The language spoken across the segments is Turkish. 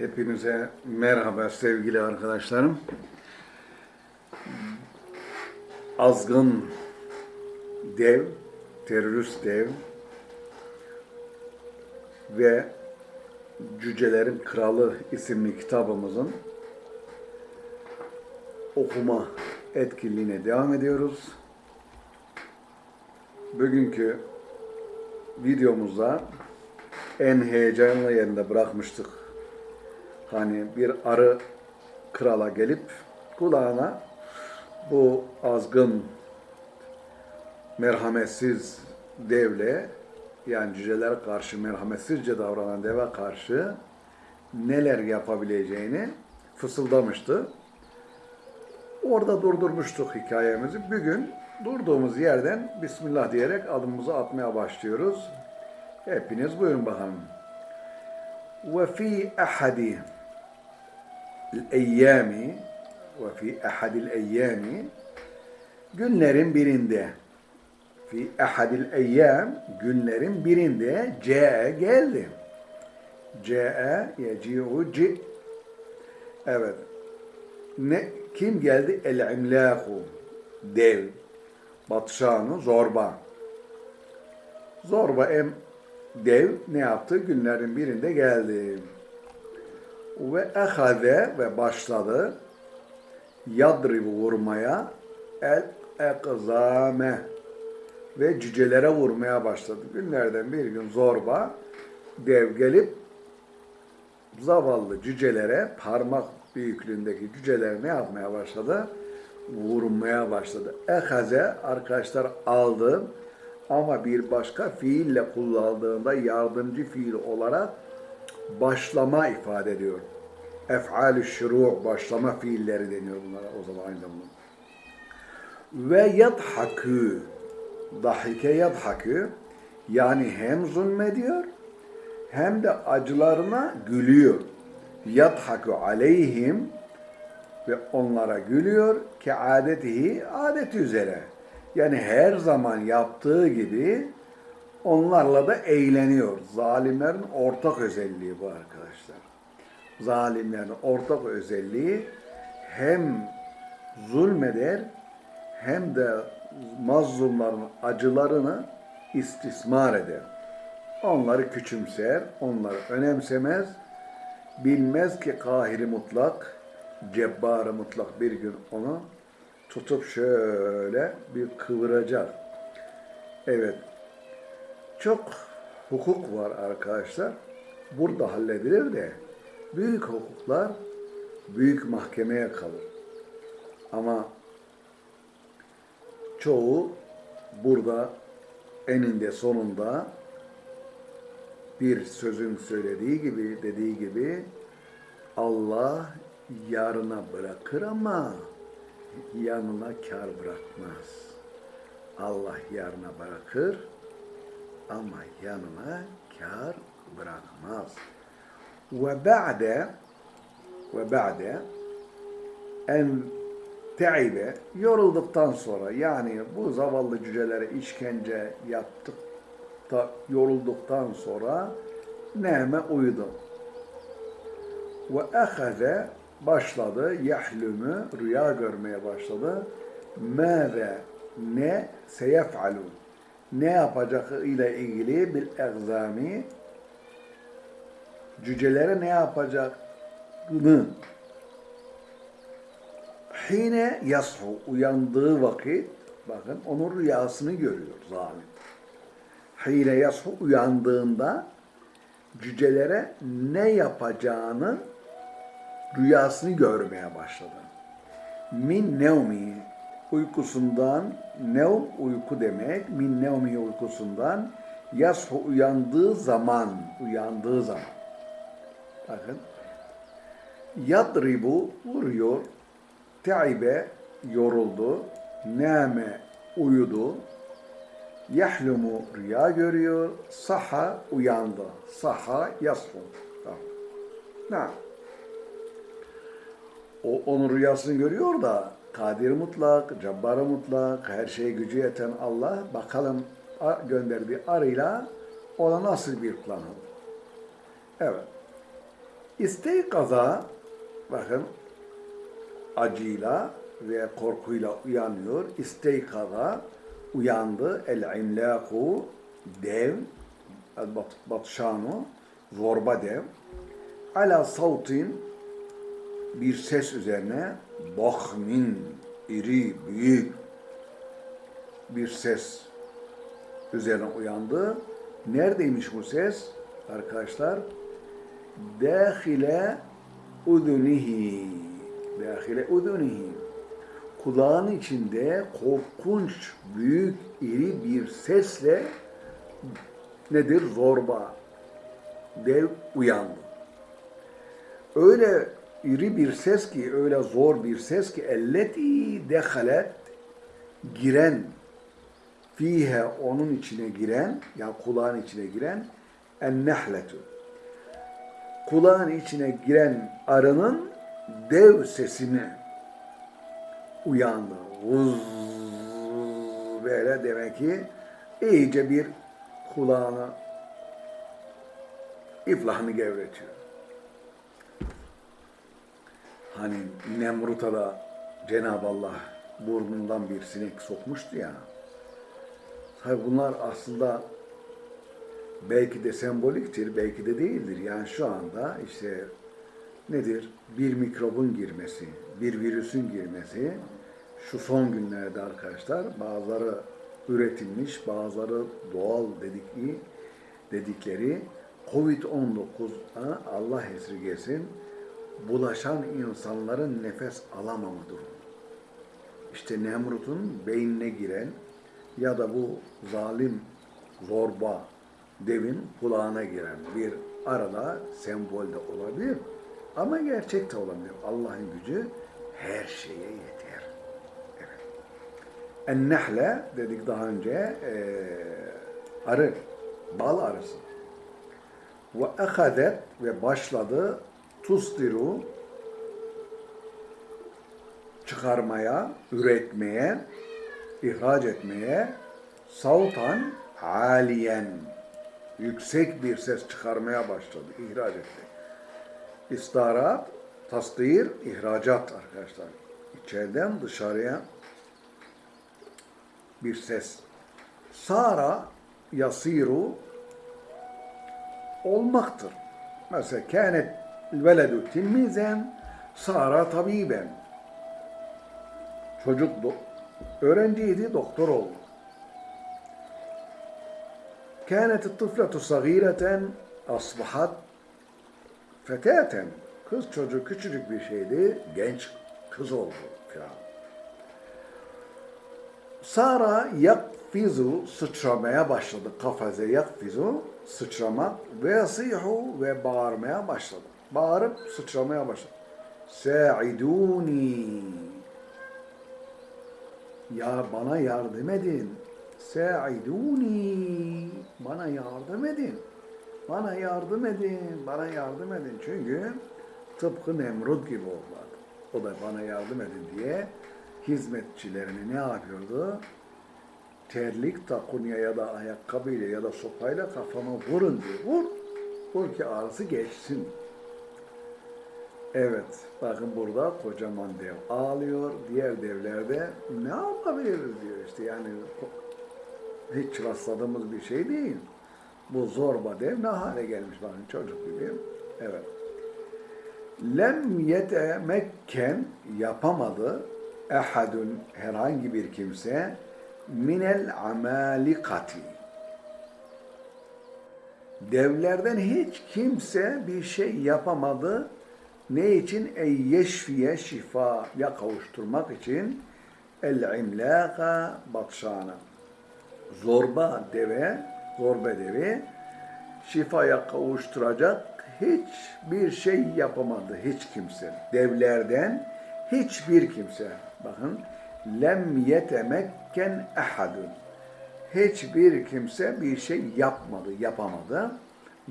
Hepinize merhaba sevgili arkadaşlarım. Azgın dev, terörist dev ve Cücelerin Kralı isimli kitabımızın okuma etkinliğine devam ediyoruz. Bugünkü videomuzda en heyecanlı yerinde bırakmıştık. Hani bir arı krala gelip kulağına bu azgın, merhametsiz devle yani cücelere karşı merhametsizce davranan deve karşı neler yapabileceğini fısıldamıştı. Orada durdurmuştuk hikayemizi. Bugün durduğumuz yerden Bismillah diyerek adımımızı atmaya başlıyoruz. Hepiniz buyurun bakalım. وفي أحد الأيام وفي أحد الأيام günlerin birinde fi ahadil eyyam günlerin birinde ce geldi. Ce yeci'u ci Evet. Ne kim geldi? El imlaku dev. Batşanı zorba. Zorba em dev ne yaptı? Günlerin birinde geldi. Ve ehade ve başladı yadribu vurmaya el ekzame ve cücelere vurmaya başladı. Günlerden bir gün zorba dev gelip zavallı cücelere parmak büyüklüğündeki cücelere ne yapmaya başladı? Vurmaya başladı. Ehaze arkadaşlar aldı ama bir başka fiille kullandığında yardımcı fiil olarak başlama ifade ediyor. Ef'al-i şuru' başlama fiilleri deniyor bunlara o zaman aynı zamanda. Ve yadhakü dahike yadhakü yani hem zulmediyor hem de acılarına gülüyor. Yadhaku aleyhim ve onlara gülüyor ki adetihi adeti üzere. Yani her zaman yaptığı gibi onlarla da eğleniyor. Zalimlerin ortak özelliği bu arkadaşlar. Zalimlerin ortak özelliği hem zulmeder hem de mazlumların acılarını istismar eder. Onları küçümser, onları önemsemez, bilmez ki kahiri mutlak, cebbarı mutlak bir gün onu tutup şöyle bir kıvıracak. Evet, çok hukuk var arkadaşlar. Burada halledilir de büyük hukuklar büyük mahkemeye kalır. Ama çoğu burada eninde sonunda bir sözün söylediği gibi, dediği gibi Allah yarına bırakır ama yanına kar bırakmaz. Allah yarına bırakır ama yanına kar bırakmaz. Ve ba'de ve ba'de en teibe yorulduktan sonra yani bu zavallı cücelere işkence yaptık da yorulduktan sonra neme uyudu. Ve ehaze başladı yahlümü rüya görmeye başladı. Mâze ne seyef'alu ne yapacağı ile ilgili bil egzami cücelere ne yapacağını hine yashu uyandığı vakit bakın onun rüyasını görüyor zalim. Hine yashu uyandığında cücelere ne yapacağını rüyasını görmeye başladı. Min nevmi uykusundan nevm uyku demek. Min nevmi uykusundan yashu uyandığı zaman uyandığı zaman. Bakın. Yadribu vuruyor. Teibe yoruldu. Name uyudu. Yahlumu rüya görüyor. Saha uyandı. Saha yashu. Tamam. O onun rüyasını görüyor da kadir mutlak, cabbar mutlak, her şeye gücü yeten Allah bakalım gönderdiği arıyla ona nasıl bir plan alır. Evet. İsteykaza bakın acıyla ve korkuyla uyanıyor. İsteykaza uyandı. El imlaku dev el bat, batşanu zorba dev ala savtin bir ses üzerine bahmin iri büyük bir ses üzerine uyandı. Neredeymiş bu ses? Arkadaşlar dâhile udunihi dâhile udunihi kulağın içinde korkunç büyük iri bir sesle nedir? Zorba dev uyandı. Öyle iri bir ses ki, öyle zor bir ses ki elleti dehalet giren fihe onun içine giren yani kulağın içine giren en nehletu kulağın içine giren arının dev sesini uyandı. Vuz böyle demek ki iyice bir kulağını iflahını gevretiyor. Hani Nemrut'a da Cenab-ı Allah burnundan bir sinek sokmuştu ya. Tabi bunlar aslında belki de semboliktir, belki de değildir. Yani şu anda işte nedir? Bir mikrobun girmesi, bir virüsün girmesi şu son günlerde arkadaşlar bazıları üretilmiş, bazıları doğal dedikleri, dedikleri Covid-19'a Allah esirgesin bulaşan insanların nefes alamama durumu. İşte Nemrut'un beynine giren ya da bu zalim zorba devin kulağına giren bir arada sembolde olabilir. Ama gerçek de olabilir. Allah'ın gücü her şeye yeter. Evet. En-nehle dedik daha önce e, arı, bal arısı. Ve ehadet ve başladı tusdiru çıkarmaya, üretmeye, ihraç etmeye savtan aliyen yüksek bir ses çıkarmaya başladı, ihraç etti. İstarat, tasdir, ihracat arkadaşlar. İçeriden dışarıya bir ses. Sara yasiru olmaktır. Mesela kânet veledu tilmizen sara tabiben. Çocuk do- öğrenciydi, doktor oldu. كانت الطفلة صغيرة أصبحت فتاة kız çocuk küçücük bir şeydi, genç kız oldu filan. Sara yakfizu sıçramaya başladı. Kafaze yakfizu sıçramak ve yasihu ve bağırmaya başladı. Bağırıp sıçramaya başladı. Sa'iduni ya bana yardım edin. Sa'iduni bana yardım edin. Bana yardım edin. Bana yardım edin. Çünkü tıpkı Nemrut gibi oldular. O da bana yardım edin diye hizmetçilerini ne yapıyordu? Terlik takunya ya da ayakkabıyla ya da sopayla kafama vurun diyor. Vur. Vur ki ağrısı geçsin. Evet, bakın burada kocaman dev ağlıyor. Diğer devlerde ne yapabiliriz diyor işte yani hiç rastladığımız bir şey değil. Bu zorba dev ne hale gelmiş bakın çocuk gibi. Evet. Lem yetemekken yapamadı ehadun herhangi bir kimse minel amalikati. Devlerden hiç kimse bir şey yapamadı. Ne için? Ey yeşfiye şifaya kavuşturmak için el imlaka batşana. Zorba deve, zorba devi şifaya kavuşturacak hiçbir şey yapamadı hiç kimse. Devlerden hiçbir kimse. Bakın lem yetemekken ehadun. Hiçbir kimse bir şey yapmadı, yapamadı.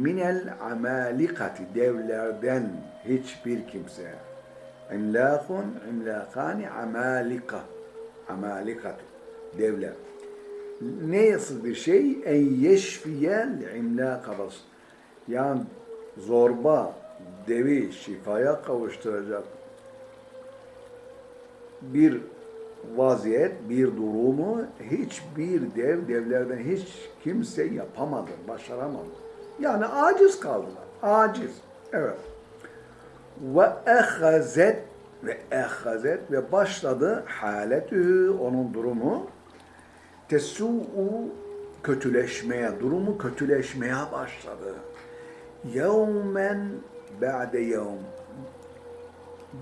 Minel amalikati devlerden hiçbir kimse. İmlakun, imlakani amalika. Amalikatu. Devler. Ne nasıl bir şey? En yeşfiyel imlaka bas. Yani zorba devi şifaya kavuşturacak bir vaziyet, bir durumu hiçbir dev devlerden hiç kimse yapamadı, başaramadı. Yani aciz kaldılar. Aciz. Evet. Ve ehazet ve ehazet ve başladı haletü onun durumu tesu'u kötüleşmeye, durumu kötüleşmeye başladı. Yevmen ba'de yevm.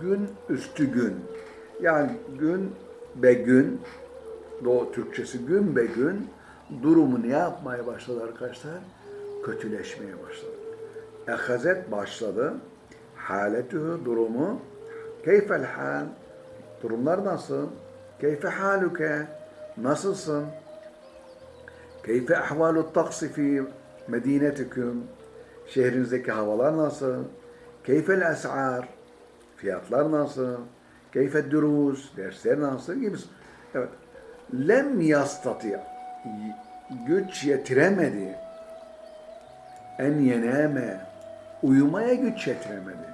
Gün üstü gün. Yani gün be gün, Doğu Türkçesi gün be gün durumu ne yapmaya başladı arkadaşlar? Kötüleşmeye başladı. Ehazet başladı. Haletühü durumu. Keyfel hal. Durumlar nasıl? Keyfe haluke. Nasılsın? Keyfe ahvalu taksi fi medinetikum. Şehrinizdeki havalar nasıl? Keyfel es'ar. Fiyatlar nasıl? Keyfe durus. Dersler nasıl? Gibi. Evet. Lem yastati. Güç yetiremedi. En yeneme. Uyumaya güç yetiremedi.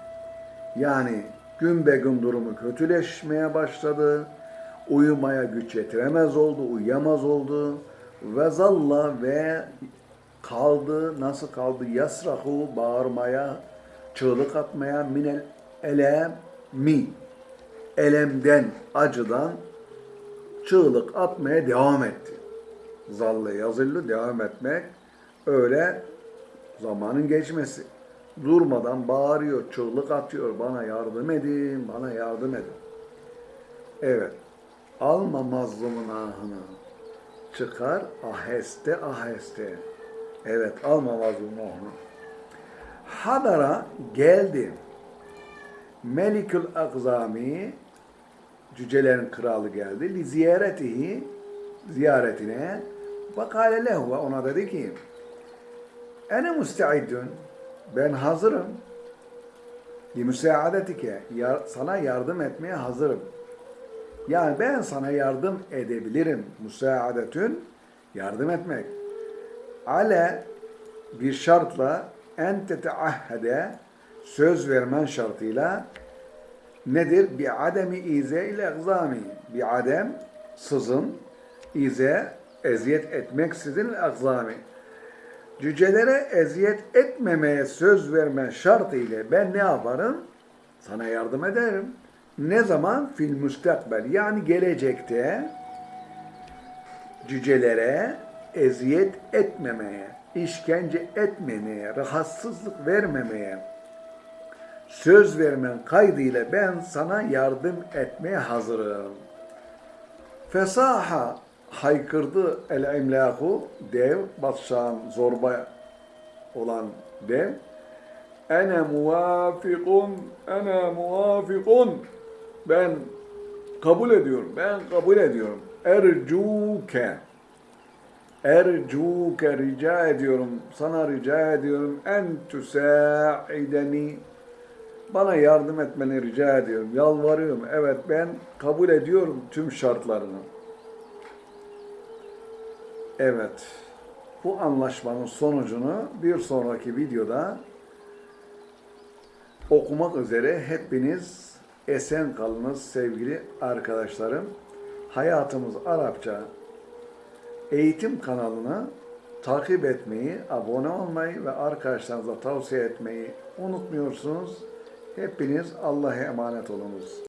Yani gün be gün durumu kötüleşmeye başladı. Uyumaya güç yetiremez oldu, uyuyamaz oldu. Ve zalla ve kaldı, nasıl kaldı? Yasrahu bağırmaya, çığlık atmaya minel elem mi. Elemden, acıdan çığlık atmaya devam etti. Zalle yazılı devam etmek öyle zamanın geçmesi. Durmadan bağırıyor, çığlık atıyor. Bana yardım edin, bana yardım edin. Evet. Alma mazlumun ahını. Çıkar aheste aheste. Evet, alma mazlumun ahını. Hadara geldi. Melikül Akzami cücelerin kralı geldi. Li ziyaretihi ziyaretine bakale lehu ona dedi ki Ene müsteiddün ben hazırım. Li müsaadetike sana yardım etmeye hazırım. Yani ben sana yardım edebilirim. Müsaadetün yardım etmek. Ale bir şartla en teteahhede söz vermen şartıyla nedir? Bir ademi ize ile egzami. Bir adem sızın, ize eziyet etmeksizin egzami. Cücelere eziyet etmemeye söz verme şartıyla ben ne yaparım? Sana yardım ederim. Ne zaman? Fil müstakbel. Yani gelecekte cücelere eziyet etmemeye, işkence etmemeye, rahatsızlık vermemeye söz vermen kaydıyla ben sana yardım etmeye hazırım. Fesaha haykırdı el imlahu dev, batşağın zorba olan dev. Ene muvafikun, ene muvafikun. Ben kabul ediyorum, ben kabul ediyorum. Ercuke. Ercuke rica ediyorum, sana rica ediyorum. En tüsa'ideni. Bana yardım etmeni rica ediyorum, yalvarıyorum. Evet ben kabul ediyorum tüm şartlarını. Evet, bu anlaşmanın sonucunu bir sonraki videoda okumak üzere hepiniz esen kalınız sevgili arkadaşlarım. Hayatımız Arapça eğitim kanalını takip etmeyi, abone olmayı ve arkadaşlarınıza tavsiye etmeyi unutmuyorsunuz. Hepiniz Allah'a emanet olunuz.